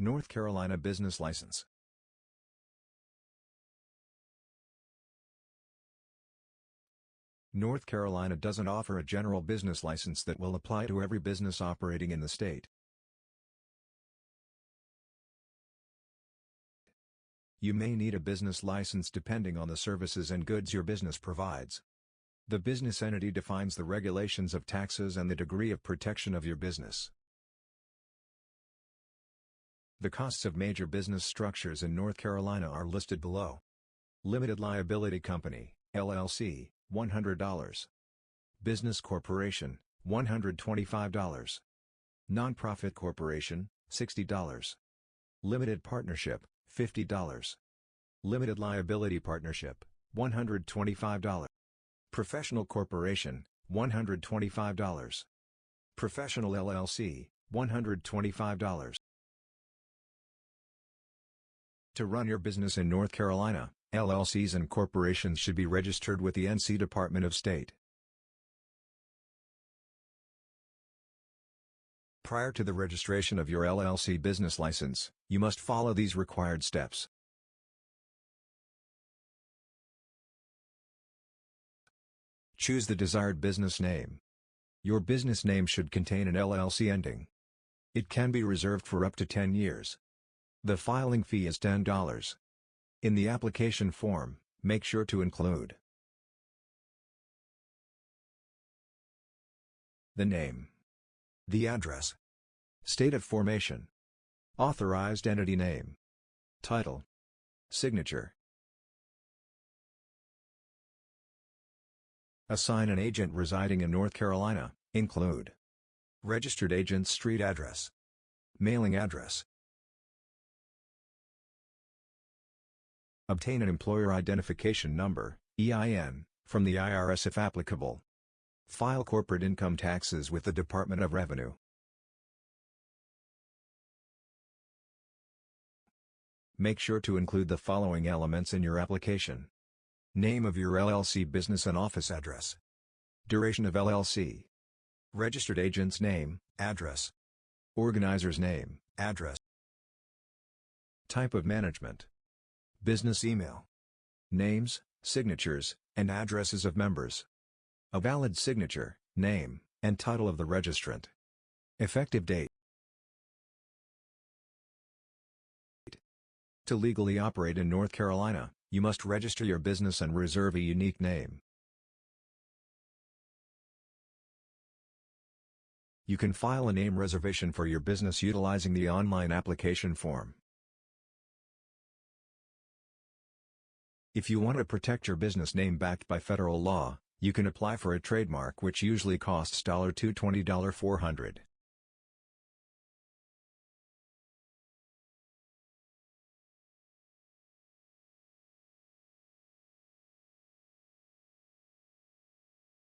North Carolina Business License. North Carolina doesn't offer a general business license that will apply to every business operating in the state. You may need a business license depending on the services and goods your business provides. The business entity defines the regulations of taxes and the degree of protection of your business. The costs of major business structures in North Carolina are listed below. Limited Liability Company, LLC, $100. Business Corporation, $125. Nonprofit Corporation, $60. Limited Partnership, $50. Limited Liability Partnership, $125. Professional Corporation, $125. Professional LLC, $125. To run your business in North Carolina, LLCs and corporations should be registered with the NC Department of State. Prior to the registration of your LLC business license, you must follow these required steps. Choose the desired business name. Your business name should contain an LLC ending. It can be reserved for up to 10 years. The filing fee is $10. In the application form, make sure to include the name, the address, state of formation, authorized entity name, title, signature. Assign an agent residing in North Carolina, include registered agent's street address, mailing address, Obtain an Employer Identification Number EIN, from the IRS if applicable. File corporate income taxes with the Department of Revenue. Make sure to include the following elements in your application. Name of your LLC business and office address. Duration of LLC. Registered agent's name, address. Organizer's name, address. Type of management. Business email. Names, signatures, and addresses of members. A valid signature, name, and title of the registrant. Effective date. To legally operate in North Carolina, you must register your business and reserve a unique name. You can file a name reservation for your business utilizing the online application form. If you want to protect your business name backed by federal law, you can apply for a trademark which usually costs $220 400